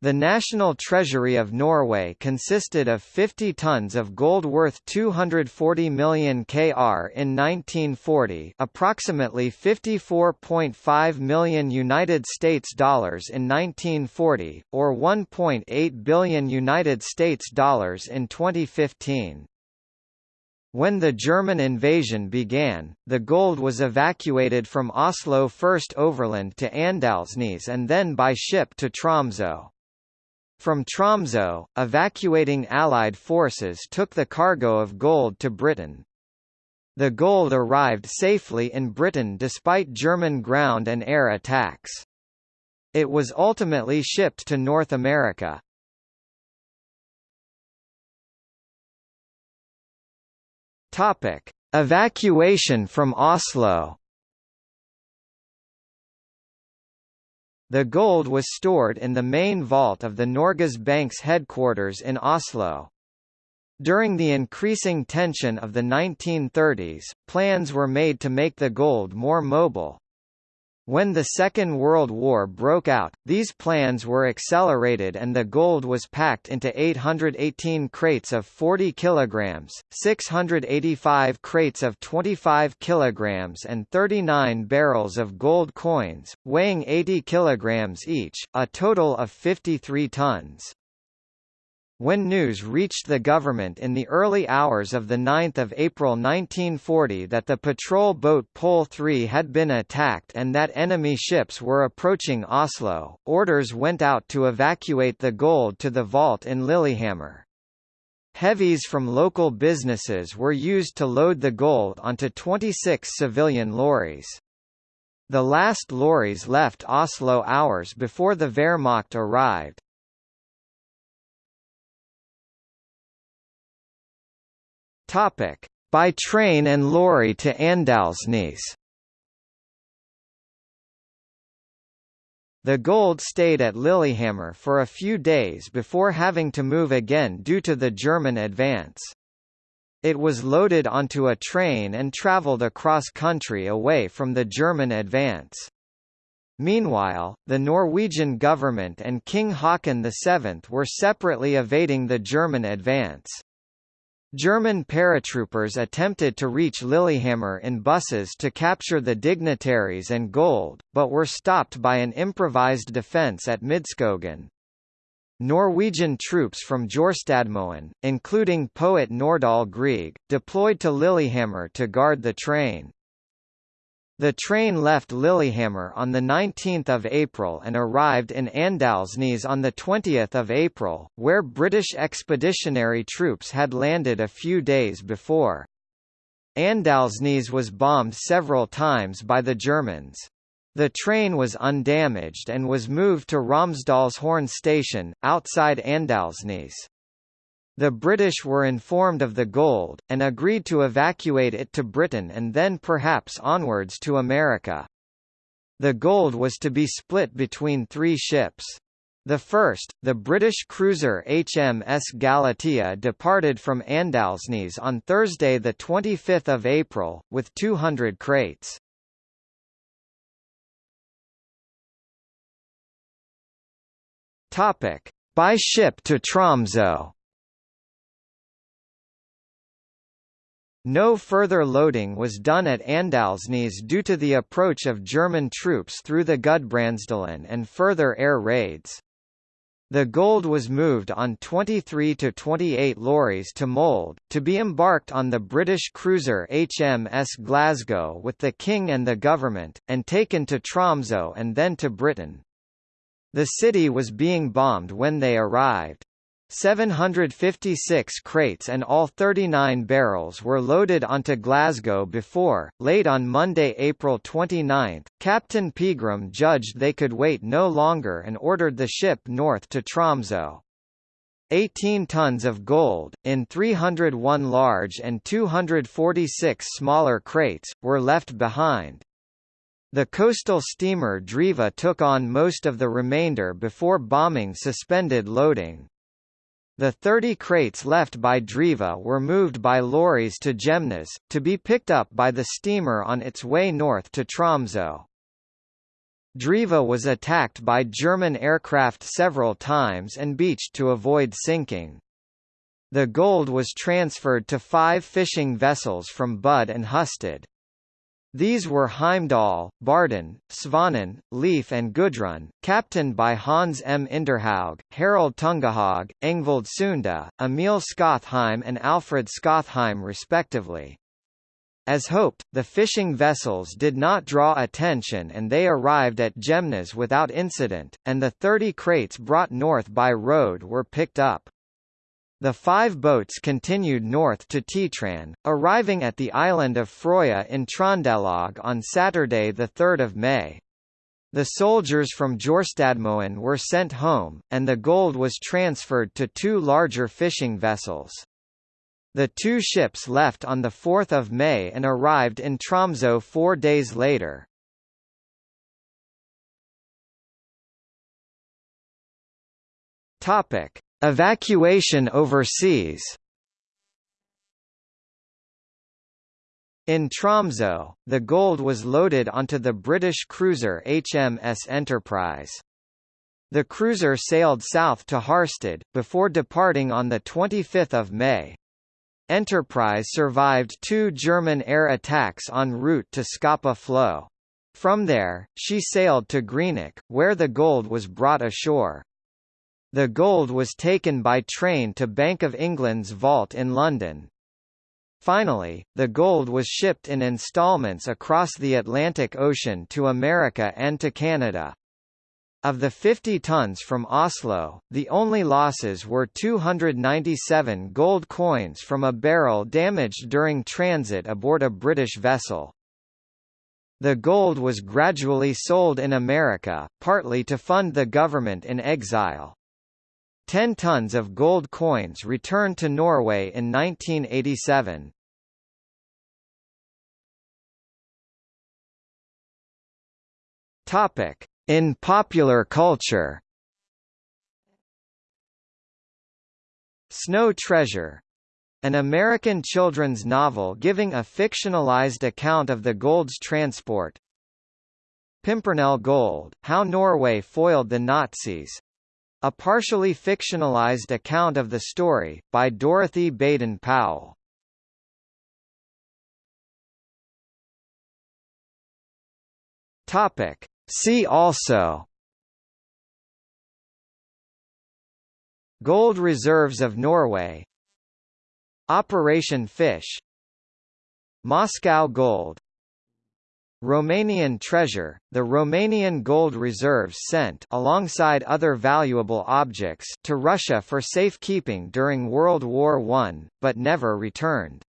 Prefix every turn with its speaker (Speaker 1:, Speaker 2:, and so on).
Speaker 1: The national treasury of Norway consisted of 50 tons of gold worth 240 million kr in 1940, approximately 54.5 million United States dollars in 1940, or 1.8 billion United States dollars in 2015. When the German invasion began, the gold was evacuated from Oslo first overland to Andalsnes and then by ship to Tromsø. From Tromso, evacuating Allied forces took the cargo of gold to Britain. The gold arrived safely in Britain despite German ground and air attacks. It was ultimately shipped to North America. Topic: Evacuation from Oslo. The gold was stored in the main vault of the Norges Bank's headquarters in Oslo. During the increasing tension of the 1930s, plans were made to make the gold more mobile. When the Second World War broke out, these plans were accelerated and the gold was packed into 818 crates of 40 kilograms, 685 crates of 25 kilograms and 39 barrels of gold coins, weighing 80 kilograms each, a total of 53 tons. When news reached the government in the early hours of 9 April 1940 that the patrol boat Pole 3 had been attacked and that enemy ships were approaching Oslo, orders went out to evacuate the gold to the vault in Lillehammer. Heavies from local businesses were used to load the gold onto 26 civilian lorries. The last lorries left Oslo hours before the Wehrmacht arrived. Topic: By train and lorry to Andalsnes. The gold stayed at Lillehammer for a few days before having to move again due to the German advance. It was loaded onto a train and travelled across country away from the German advance. Meanwhile, the Norwegian government and King Haakon VII were separately evading the German advance. German paratroopers attempted to reach Lillehammer in buses to capture the dignitaries and gold, but were stopped by an improvised defence at Midskogen. Norwegian troops from Jorstadmoen, including poet Nordahl Grieg, deployed to Lillehammer to guard the train. The train left Lillehammer on 19 April and arrived in Andalsnes on 20 April, where British expeditionary troops had landed a few days before. Andalsnes was bombed several times by the Germans. The train was undamaged and was moved to Romsdalshorn station, outside Andalsnes. The British were informed of the gold, and agreed to evacuate it to Britain and then perhaps onwards to America. The gold was to be split between three ships. The first, the British cruiser HMS Galatea departed from Andalsnes on Thursday 25 April, with 200 crates. By ship to Tromsø No further loading was done at Andalsnes due to the approach of German troops through the Gudbrandsdalen and further air raids. The gold was moved on 23 to 28 lorries to Molde, to be embarked on the British cruiser HMS Glasgow with the King and the government, and taken to Tromso and then to Britain. The city was being bombed when they arrived. 756 crates and all 39 barrels were loaded onto Glasgow before, late on Monday, April 29, Captain Pegram judged they could wait no longer and ordered the ship north to Tromso. 18 tons of gold, in 301 large and 246 smaller crates, were left behind. The coastal steamer Driva took on most of the remainder before bombing suspended loading. The 30 crates left by Driva were moved by lorries to Gjemnes, to be picked up by the steamer on its way north to Tromso. Driva was attacked by German aircraft several times and beached to avoid sinking. The gold was transferred to five fishing vessels from Bud and Hustad. These were Heimdall, Barden, Svanen, Leif and Gudrun, captained by Hans M. Inderhaug, Harald Tungehaug, Engvold Sunda, Emil Skotheim and Alfred Skotheim respectively. As hoped, the fishing vessels did not draw attention and they arrived at Gjemnes without incident, and the 30 crates brought north by road were picked up. The five boats continued north to Titran, arriving at the island of Frøya in Trondelag on Saturday 3 May. The soldiers from Jorstadmoen were sent home, and the gold was transferred to two larger fishing vessels. The two ships left on 4 May and arrived in Tromsø four days later. Topic. Evacuation overseas In Tromsø, the gold was loaded onto the British cruiser HMS Enterprise. The cruiser sailed south to Harstad, before departing on 25 May. Enterprise survived two German air attacks en route to Scapa Flow. From there, she sailed to Greenock, where the gold was brought ashore. The gold was taken by train to Bank of England's vault in London. Finally, the gold was shipped in installments across the Atlantic Ocean to America and to Canada. Of the 50 tons from Oslo, the only losses were 297 gold coins from a barrel damaged during transit aboard a British vessel. The gold was gradually sold in America, partly to fund the government in exile. Ten tons of gold coins returned to Norway in 1987. Topic: In popular culture. Snow Treasure an American children's novel giving a fictionalized account of the gold's transport Pimpernel Gold, How Norway Foiled the Nazis a partially fictionalized account of the story, by Dorothy Baden-Powell. Topic. See also Gold reserves of Norway Operation Fish Moscow Gold Romanian treasure, the Romanian gold reserves sent alongside other valuable objects to Russia for safekeeping during World War I, but never returned.